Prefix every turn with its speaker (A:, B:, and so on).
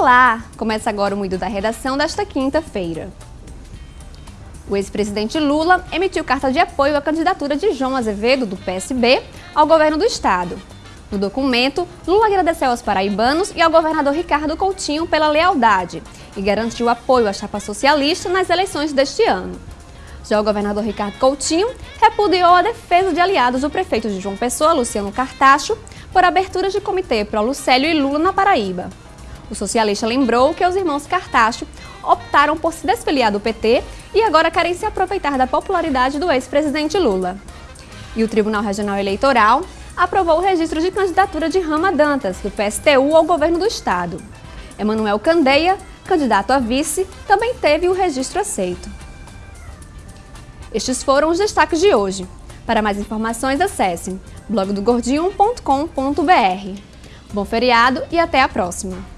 A: Olá! Começa agora o Moído da Redação desta quinta-feira. O ex-presidente Lula emitiu carta de apoio à candidatura de João Azevedo, do PSB, ao governo do estado. No documento, Lula agradeceu aos paraibanos e ao governador Ricardo Coutinho pela lealdade e garantiu apoio à chapa socialista nas eleições deste ano. Já o governador Ricardo Coutinho repudiou a defesa de aliados do prefeito de João Pessoa, Luciano Cartacho, por abertura de comitê pro Lucélio e Lula na Paraíba. O socialista lembrou que os irmãos Cartacho optaram por se desfiliar do PT e agora querem se aproveitar da popularidade do ex-presidente Lula. E o Tribunal Regional Eleitoral aprovou o registro de candidatura de Rama Dantas, do PSTU, ao governo do estado. Emanuel Candeia, candidato a vice, também teve o registro aceito. Estes foram os destaques de hoje. Para mais informações, acesse blogdogordinho.com.br. Bom feriado e até a próxima!